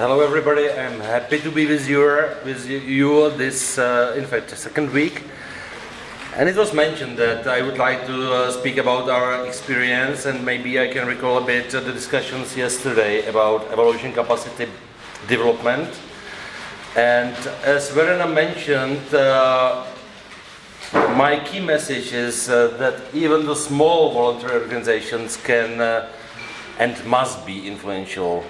hello everybody. I'm happy to be with you, with you this, uh, in fact, second week. And it was mentioned that I would like to uh, speak about our experience and maybe I can recall a bit the discussions yesterday about evaluation capacity development. And as Verena mentioned, uh, my key message is uh, that even the small voluntary organizations can uh, and must be influential.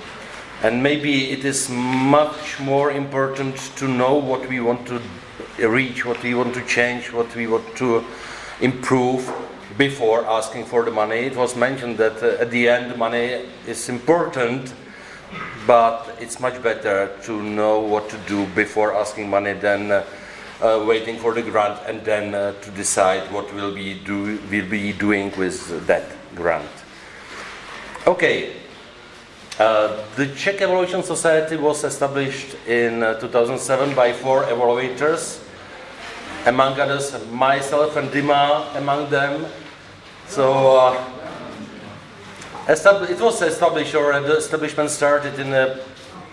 And maybe it is much more important to know what we want to reach, what we want to change, what we want to improve before asking for the money. It was mentioned that uh, at the end money is important, but it's much better to know what to do before asking money than uh, uh, waiting for the grant and then uh, to decide what we'll be, do, we'll be doing with that grant. Okay, uh, the Czech Evaluation Society was established in uh, 2007 by four evaluators among others myself and Dima among them. So uh, it was established or the establishment started in a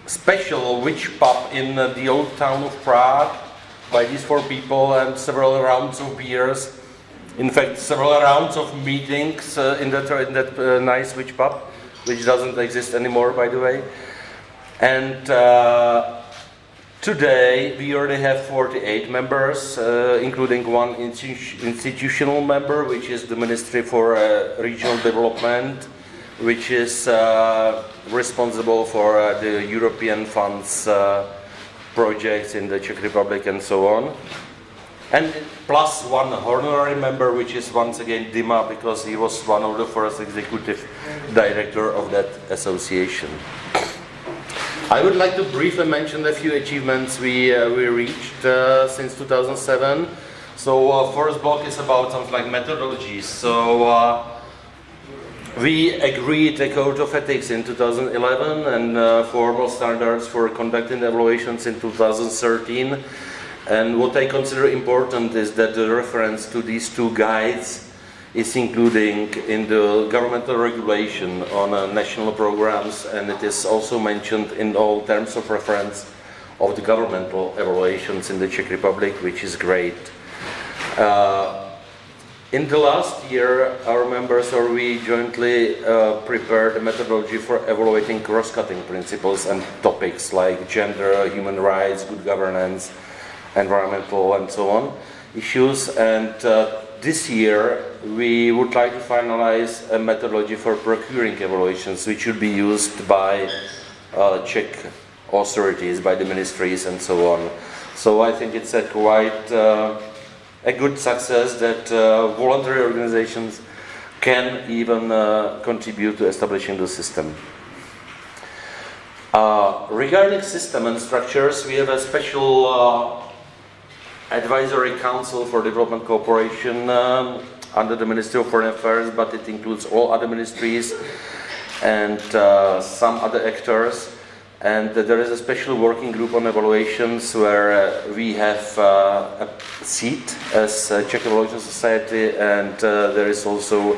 special witch pub in uh, the old town of Prague by these four people and several rounds of beers. In fact, several rounds of meetings in that, in that nice witch pub, which doesn't exist anymore, by the way. And uh, Today, we already have 48 members, uh, including one institu institutional member, which is the Ministry for uh, Regional Development, which is uh, responsible for uh, the European funds uh, projects in the Czech Republic and so on. And plus one honorary member, which is once again Dima, because he was one of the first executive director of that association. I would like to briefly mention a few achievements we, uh, we reached uh, since 2007. So uh, first block is about something like methodologies. So uh, we agreed a code of ethics in 2011 and uh, formal standards for conducting evaluations in 2013. And what I consider important is that the reference to these two guides is including in the governmental regulation on uh, national programs and it is also mentioned in all terms of reference of the governmental evaluations in the Czech Republic, which is great. Uh, in the last year, our members or we jointly uh, prepared a methodology for evaluating cross-cutting principles and topics like gender, human rights, good governance, environmental and so on issues and uh, this year we would like to finalize a methodology for procuring evaluations which should be used by uh, Czech authorities, by the ministries and so on. So I think it's a quite uh, a good success that uh, voluntary organizations can even uh, contribute to establishing the system. Uh, regarding system and structures, we have a special advisory council for development cooperation um, under the Ministry of Foreign Affairs, but it includes all other ministries and uh, some other actors. And uh, there is a special working group on evaluations where uh, we have uh, a seat as a Czech Evaluation Society and uh, there is also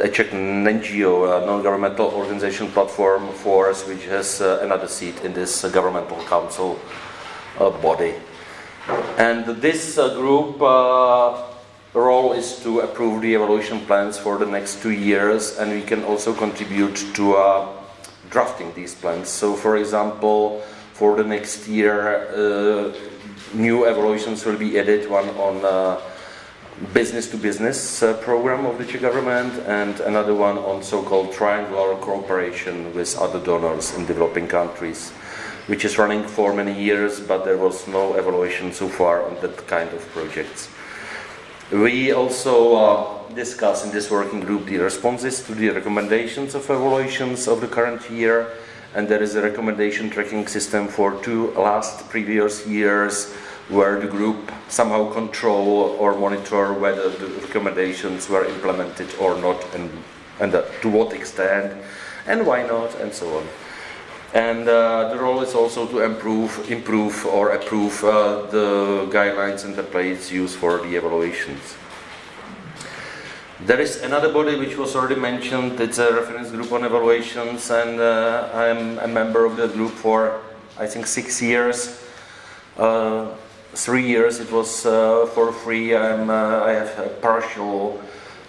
a Czech NGO, non-governmental organization platform for us, which has uh, another seat in this governmental council body. And this uh, group uh, role is to approve the evaluation plans for the next two years and we can also contribute to uh, drafting these plans. So for example, for the next year, uh, new evaluations will be added, one on uh, business to business program of the Czech government and another one on so-called triangular cooperation with other donors in developing countries which is running for many years, but there was no evaluation so far on that kind of projects. We also uh, discuss in this working group the responses to the recommendations of evaluations of the current year, and there is a recommendation tracking system for two last previous years where the group somehow control or monitor whether the recommendations were implemented or not and, and uh, to what extent and why not and so on. And uh, the role is also to improve, improve or approve uh, the guidelines and templates used for the evaluations. There is another body which was already mentioned, it's a reference group on evaluations and uh, I'm a member of the group for I think six years. Uh, three years it was uh, for free, I'm, uh, I have a partial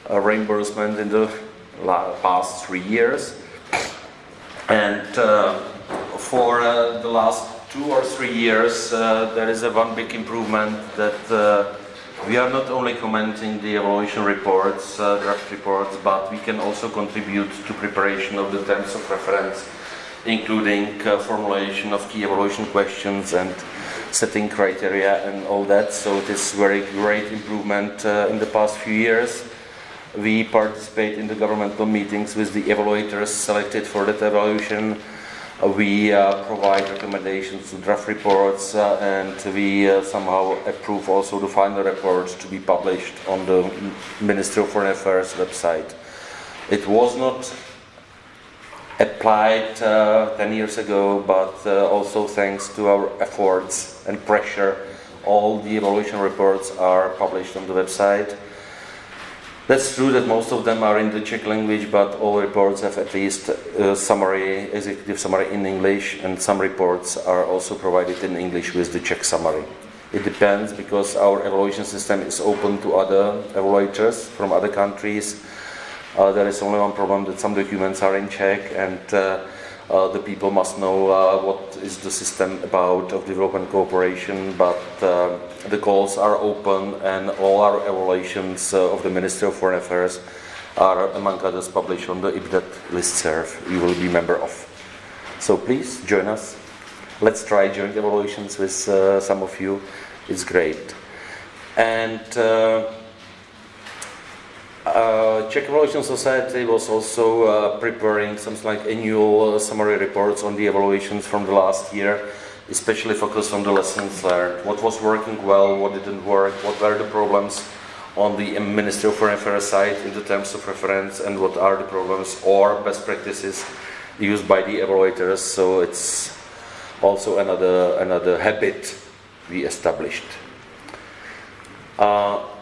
reimbursement in the past three years. And for the last two or three years there is a one big improvement that we are not only commenting the evaluation reports, uh, draft reports, but we can also contribute to preparation of the terms of reference, including uh, formulation of key evaluation questions and setting criteria and all that. So it is very great improvement uh, in the past few years. We participate in the governmental meetings with the evaluators selected for that evaluation we uh, provide recommendations to draft reports uh, and we uh, somehow approve also the final reports to be published on the Ministry of Foreign Affairs website. It was not applied uh, 10 years ago, but uh, also thanks to our efforts and pressure, all the evaluation reports are published on the website. That's true that most of them are in the Czech language, but all reports have at least a summary, executive summary in English, and some reports are also provided in English with the Czech summary. It depends because our evaluation system is open to other evaluators from other countries. Uh, there is only one problem that some documents are in Czech and uh, uh, the people must know uh, what is the system about of development cooperation, but uh, the calls are open and all our evaluations uh, of the Ministry of Foreign Affairs are, among others, published on the IPDET listserv you will be member of. So please join us. Let's try joint evaluations with uh, some of you. It's great. And uh, Czech Evaluation Society was also uh, preparing some like annual uh, summary reports on the evaluations from the last year, especially focused on the lessons learned. What was working well, what didn't work, what were the problems on the Ministry of Foreign Affairs side in the terms of reference, and what are the problems or best practices used by the evaluators. So it's also another another habit we established. Uh,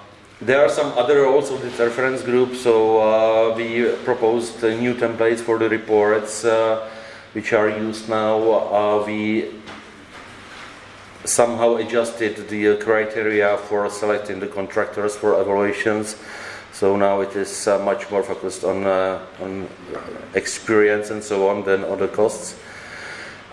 there are some other roles of the reference group, so uh, we proposed new templates for the reports uh, which are used now. Uh, we somehow adjusted the criteria for selecting the contractors for evaluations. So now it is uh, much more focused on, uh, on experience and so on than on the costs.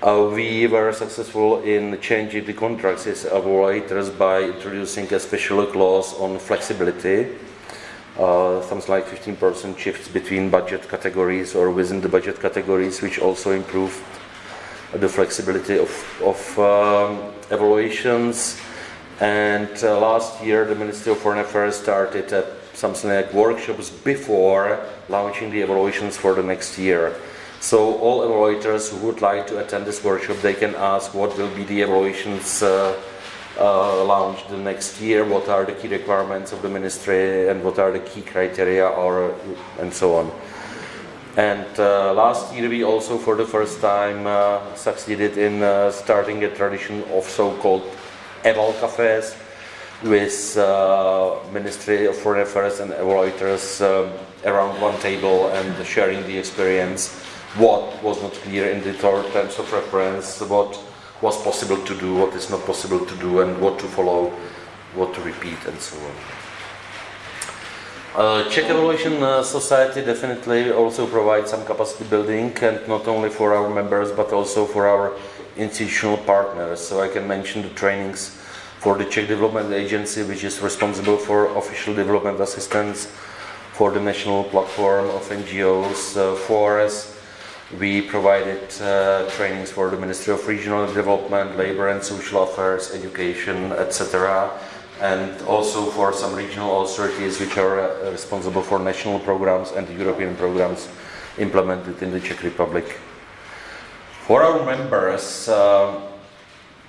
Uh, we were successful in changing the contracts as evaluators by introducing a special clause on flexibility. Uh, something like 15% shifts between budget categories or within the budget categories, which also improved the flexibility of, of um, evaluations. And uh, last year, the Ministry of Foreign Affairs started uh, something like workshops before launching the evaluations for the next year. So all evaluators who would like to attend this workshop, they can ask what will be the evaluations uh, uh, launched the next year, what are the key requirements of the ministry, and what are the key criteria, or and so on. And uh, last year we also, for the first time, uh, succeeded in uh, starting a tradition of so-called eval cafes with uh, Ministry of Foreign Affairs and evaluators um, around one table and sharing the experience what was not clear in the terms of reference, what was possible to do, what is not possible to do, and what to follow, what to repeat, and so on. Uh, Czech Evaluation uh, Society definitely also provides some capacity building, and not only for our members, but also for our institutional partners. So I can mention the trainings for the Czech Development Agency, which is responsible for official development assistance, for the national platform of NGOs, uh, for us, we provided uh, trainings for the Ministry of Regional Development, Labor and Social Affairs, Education, etc. And also for some regional authorities which are uh, responsible for national programs and European programs implemented in the Czech Republic. For our members, uh,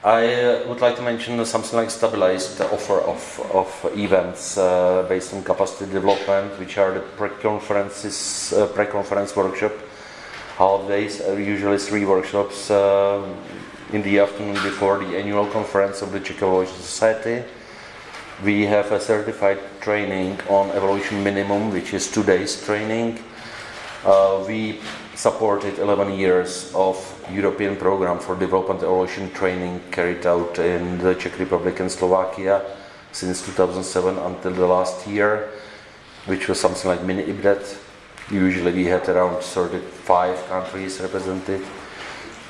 I uh, would like to mention something like stabilized offer of, of events uh, based on capacity development, which are the pre-conferences, uh, pre-conference workshop half days, uh, usually three workshops uh, in the afternoon before the annual conference of the Czech Evaluation Society. We have a certified training on evolution minimum, which is two days training. Uh, we supported 11 years of European program for development evolution training carried out in the Czech Republic and Slovakia since 2007 until the last year, which was something like mini IPDET. Usually we had around 35 countries represented.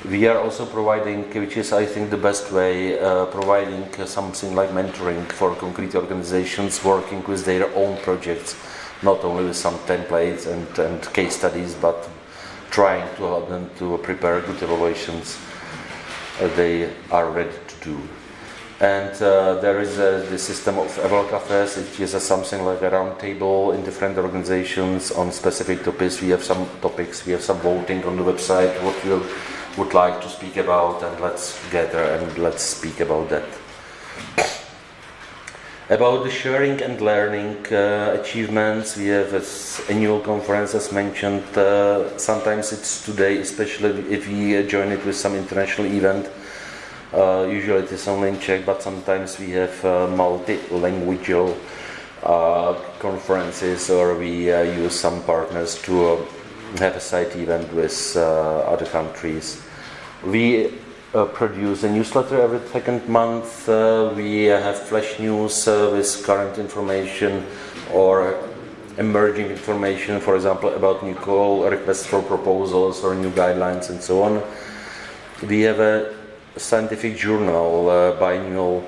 We are also providing, which is I think the best way, uh, providing uh, something like mentoring for concrete organizations working with their own projects, not only with some templates and, and case studies, but trying to help them to prepare good evaluations uh, they are ready to do. And uh, there is a, the system of Eval Cafes, which is a, something like a round table in different organizations on specific topics. We have some topics, we have some voting on the website, what you would like to speak about, and let's gather and let's speak about that. About the sharing and learning uh, achievements, we have this annual conference as mentioned. Uh, sometimes it's today, especially if we join it with some international event. Uh, usually it is only in Czech, but sometimes we have uh, multi-languageal uh, conferences or we uh, use some partners to have a side event with other countries. We uh, produce a newsletter every second month. Uh, we have flash news uh, with current information or emerging information, for example, about new call requests for proposals or new guidelines and so on. We have a scientific journal, uh, biannual,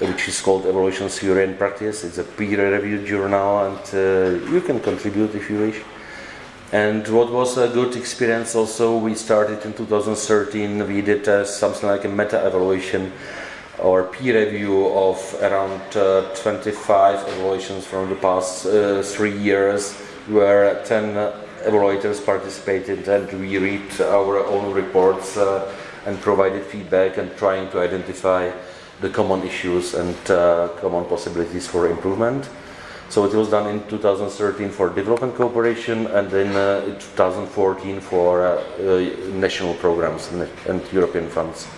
which is called Evaluation Theory and Practice. It's a peer-reviewed journal and uh, you can contribute if you wish. And what was a good experience also, we started in 2013, we did uh, something like a meta-evaluation or peer review of around uh, 25 evaluations from the past uh, three years, where 10 evaluators participated and we read our own reports uh, and provided feedback and trying to identify the common issues and uh, common possibilities for improvement. So it was done in 2013 for development cooperation and then uh, in 2014 for uh, uh, national programs and, and, European funds.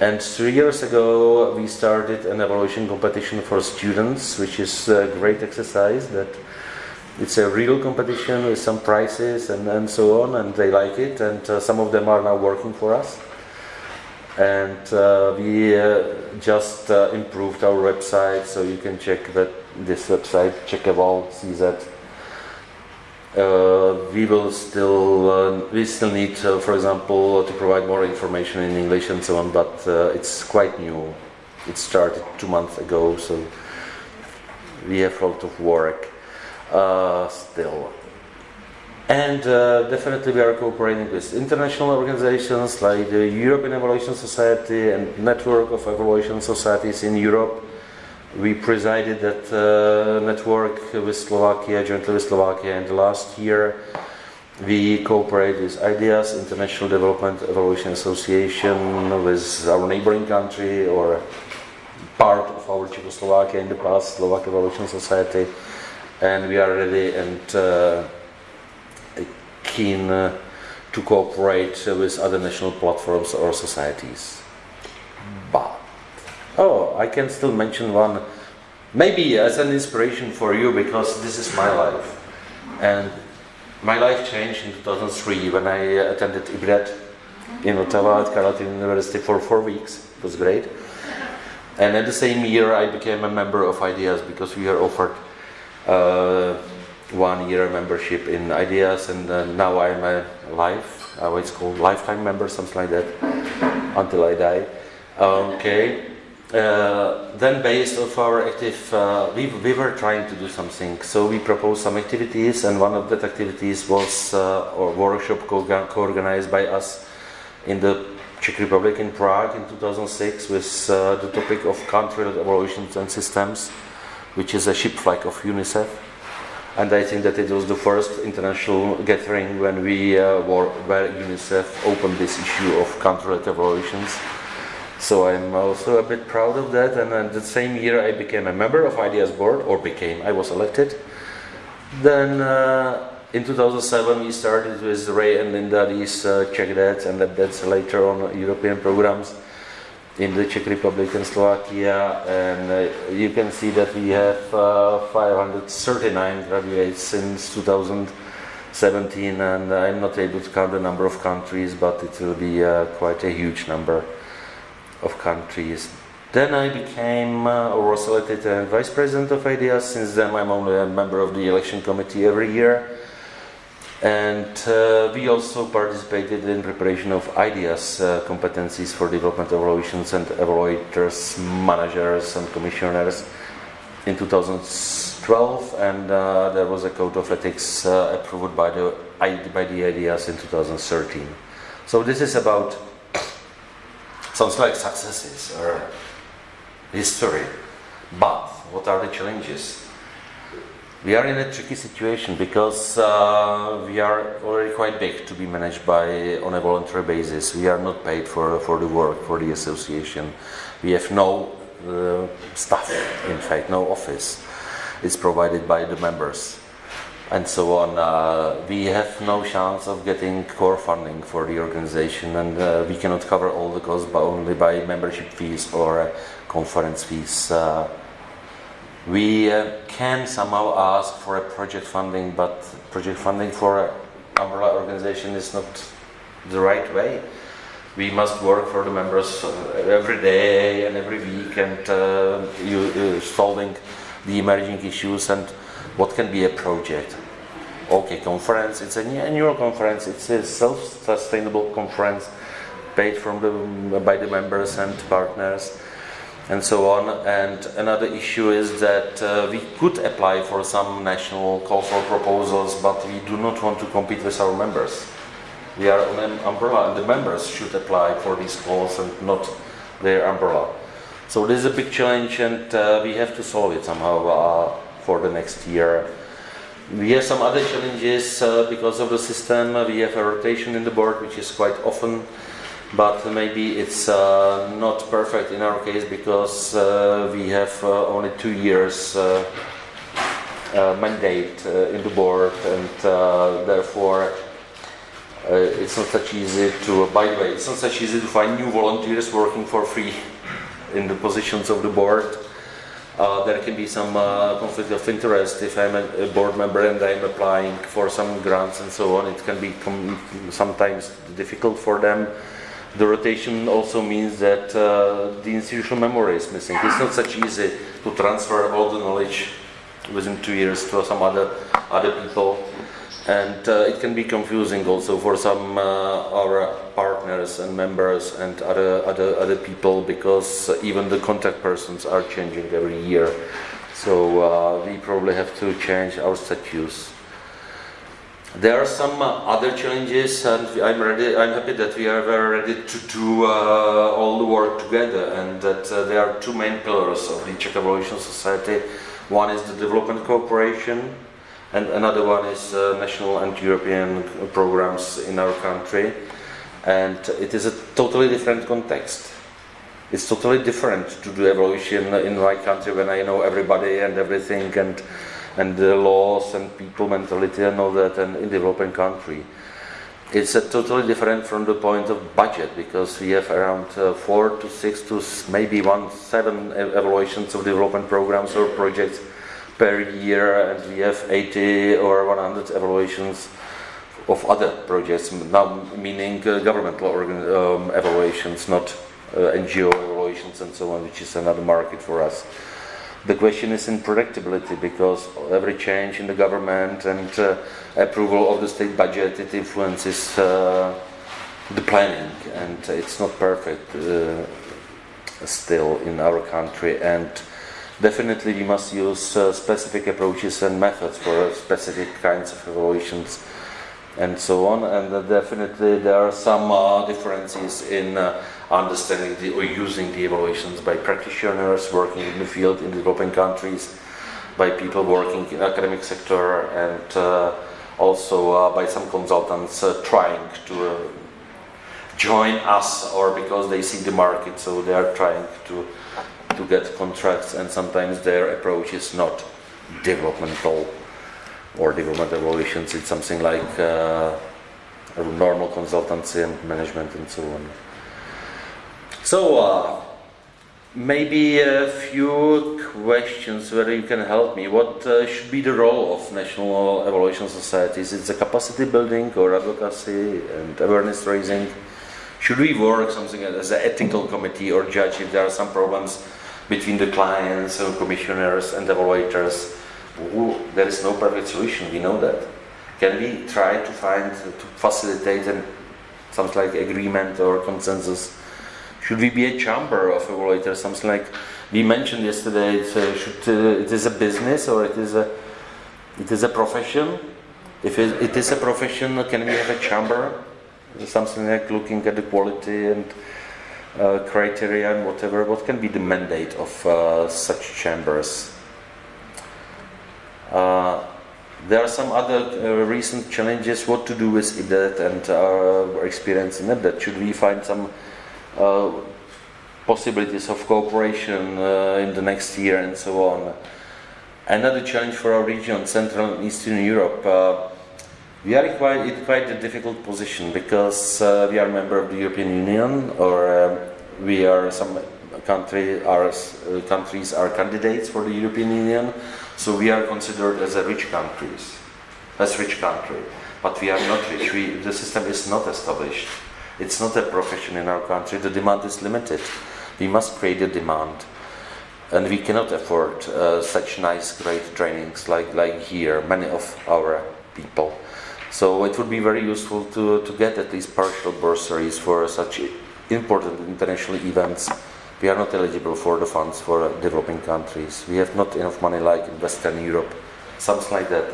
And three years ago we started an evaluation competition for students, which is a great exercise that it's a real competition with some prizes and, and so on and they like it and uh, some of them are now working for us. And uh, we uh, just uh, improved our website so you can check that this website Czech-Eval CZ. Uh, we will still uh, we still need for example to provide more information in English and so on but it's quite new. It started two months ago so we have a lot of work still. And uh, definitely we are cooperating with international organizations like the European Evaluation Society and Network of Evaluation Societies in Europe. We presided that uh, network with Slovakia, jointly with Slovakia, and last year we cooperate with IDEAS, International Development Evaluation Association, with our neighboring country or part of our Czechoslovakia in the past, Slovak Evaluation Society, and we are ready and uh, keen uh, to cooperate with other national platforms or societies. But Oh, I can still mention one, maybe as an inspiration for you because this is my life. And my life changed in 2003 when I attended IPDET in Ottawa at Carleton University for four weeks. It was great. And at the same year I became a member of IDEAS because we are offered one year membership in IDEAS and uh, now I'm a life, uh, it's called lifetime member, something like that, until I die. Okay. Uh, then based of our active, uh, we, we were trying to do something. So we proposed some activities and one of that activities was uh, a workshop co-organized by us in the Czech Republic in Prague in 2006 with uh, the topic of country evaluations and systems, which is a ship flag of UNICEF. And I think that it was the first international gathering when we uh, were, where UNICEF opened this issue of country evaluations. So I'm also a bit proud of that. And then the same year I became a member of IDEAS board, or became, I was elected. Then uh, in 2007 we started with Ray and Linda these uh, check that and that's later on European programs. In the Czech Republic and Slovakia, and uh, you can see that we have uh, 539 graduates since 2017, and I'm not able to count the number of countries, but it will be uh, quite a huge number of countries. Then I became uh, or was elected vice president of IDEAS. Since then, I'm only a member of the election committee every year. And uh, we also participated in preparation of IDEAS uh, competencies for development evaluations and evaluators, managers and commissioners in 2012 and uh, there was a code of ethics uh, approved by the, by the IDEAS in 2013. So this is about sounds like successes or history, but what are the challenges? We are in a tricky situation because uh, we are already quite big to be managed by on a voluntary basis. We are not paid for for the work for the association. We have no uh, staff, in fact, no office. It's provided by the members, and so on. Uh, we have no chance of getting core funding for the organization, and uh, we cannot cover all the costs but only by membership fees or conference fees. We uh, can somehow ask for a project funding, but project funding for an umbrella organization is not the right way. We must work for the members uh, every day and every week and uh, you, uh, solving the emerging issues and what can be a project. Okay, conference, it's an annual conference, it's a self-sustainable conference paid from the, by the members and partners and so on. And another issue is that uh, we could apply for some national call for proposals, but we do not want to compete with our members. We are an umbrella, and the members should apply for these calls and not their umbrella. So this is a big challenge, and uh, we have to solve it somehow uh, for the next year. We have some other challenges uh, because of the system. We have a rotation in the board, which is quite often but maybe it's uh, not perfect in our case because uh, we have uh, only two years uh, uh, mandate uh, in the board and therefore it's not such easy to by the way it's not such easy to find new volunteers working for free in the positions of the board. There can be some conflict of interest if I'm a, board member and I'm applying for some grants and so on. It can be sometimes difficult for them the rotation also means that uh, the institutional memory is missing. It's not such easy to transfer all the knowledge within two years to some other other people, and uh, it can be confusing also for some uh, our partners and members and other other other people because even the contact persons are changing every year. So uh, we probably have to change our statutes. There are some uh, other challenges, and I'm ready. I'm happy that we are very ready to do uh, all the work together, and that uh, there are two main pillars of the Czech Evaluation Society. One is the development cooperation, and another one is uh, national and European programs in our country. And it is a totally different context. It's totally different to do evolution in my country when I know everybody and everything and and the laws and people mentality and all that and in developing country. It's a totally different from the point of budget because we have around uh, four to six to maybe one seven evaluations of development programs or projects per year and we have 80 or 100 evaluations of other projects, now meaning uh, governmental um, evaluations, not uh, NGO evaluations and so on, which is another market for us. The question is in predictability because every change in the government and uh, approval of the state budget it influences uh, the planning. And it's not perfect uh, still in our country. And definitely we must use uh, specific approaches and methods for specific kinds of evaluations and so on. And definitely there are some uh, differences in uh, understanding the, or using the evaluations by practitioners working in the field in developing countries, by people working in academic sector, and uh, also uh, by some consultants uh, trying to uh, join us or because they see the market, so they are trying to to get contracts, and sometimes their approach is not developmental or development evaluations. It's something like uh, normal consultancy and management and so on. So, uh, Maybe a few questions whether you can help me. What uh, should be the role of national evaluation societies? Is it capacity building or advocacy and awareness raising? Should we work something as an ethical committee or judge if there are some problems between the clients and commissioners and evaluators? There is no perfect solution, we know that. Can we try to find, to facilitate and something like agreement or consensus? Should we be a chamber of evaluators? Something like we mentioned yesterday. It, should, uh, it is a business or it is a it is a profession. If it, it is a profession, can we have a chamber? Something like looking at the quality and uh, criteria and whatever. What can be the mandate of uh, such chambers? Uh, there are some other uh, recent challenges. What to do with IPDET and our experience in IPDET? Should we find some uh, possibilities of cooperation uh, in the next year and so on. Another challenge for our region, Central and Eastern Europe, uh, we are quite, in quite a difficult position because uh, we are a member of the European Union or um, we are some country, our, uh, countries are candidates for the European Union, so we are considered as a rich countries, as rich country, but we are not rich. We, the system is not established. It's not a profession in our country. The demand is limited. We must create a demand. And we cannot afford uh, such nice, great trainings like, like here, many of our people. So it would be very useful to, to get at least partial bursaries for such important international events. We are not eligible for the funds for developing countries. We have not enough money like in Western Europe, something like that.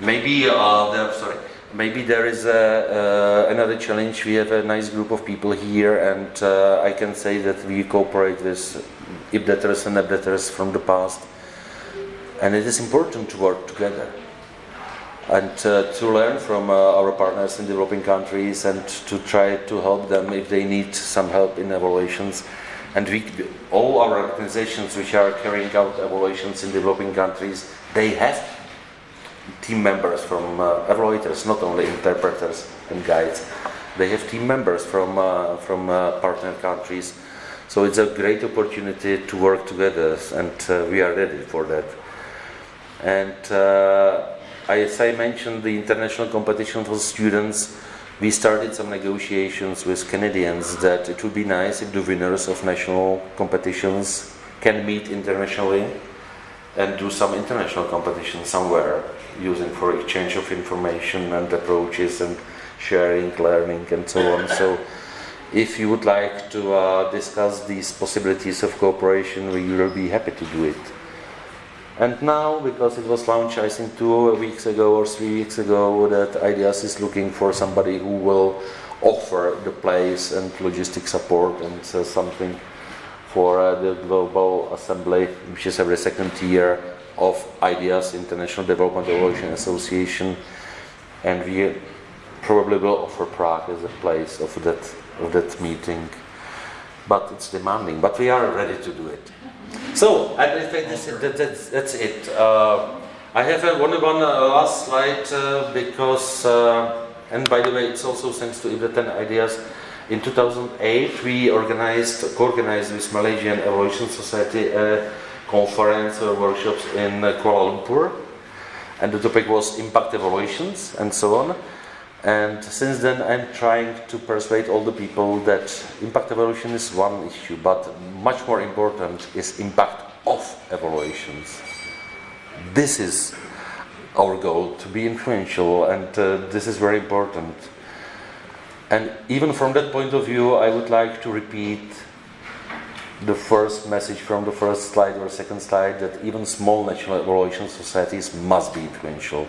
Maybe, uh, sorry, maybe there is a, uh, another challenge. We have a nice group of people here, and uh, I can say that we cooperate with IPDETers and EPDETers from the past. And it is important to work together and uh, to learn from uh, our partners in developing countries and to try to help them if they need some help in evaluations. And we, all our organizations which are carrying out evaluations in developing countries, they have team members from uh, evaluators, not only interpreters and guides. They have team members from, uh, from uh, partner countries. So it's a great opportunity to work together and uh, we are ready for that. And uh, as I mentioned, the international competition for students, we started some negotiations with Canadians that it would be nice if the winners of national competitions can meet internationally and do some international competition somewhere using for exchange of information and approaches and sharing, learning and so on. So if you would like to uh, discuss these possibilities of cooperation, we will be happy to do it. And now, because it was launched, I think two weeks ago or three weeks ago, that IDEAS is looking for somebody who will offer the place and logistic support and uh, something for uh, the Global Assembly, which is every second year of IDEAS, International Development Evaluation Association, and we probably will offer Prague as a place of that, of that meeting. But it's demanding, but we are ready to do it. So, I this, that, that's, that's it. Uh, I have a, one, one uh, last slide uh, because, uh, and by the way, it's also thanks to IPDET and IDEAS. In 2008, we organized, co-organized with Malaysian Evaluation Society a conference or workshops in uh, Kuala Lumpur. And the topic was impact evaluations and so on. And since then, I'm trying to persuade all the people that impact evaluation is one issue, but much more important is impact of evaluations. This is our goal, to be influential, and uh, this is very important. And even from that point of view, I would like to repeat the first message from the first slide or second slide that even small national evaluation societies must be influential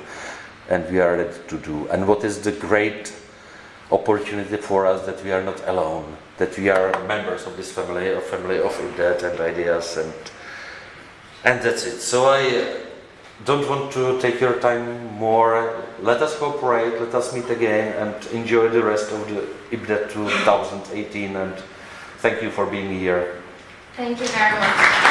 and we are ready to do. And what is the great opportunity for us that we are not alone, that we are members of this family, a family of IPDET and IDEAS and and that's it. So I uh, don't want to take your time more. Let us cooperate, let us meet again and enjoy the rest of the IPDET 2018 and thank you for being here. Thank you very much.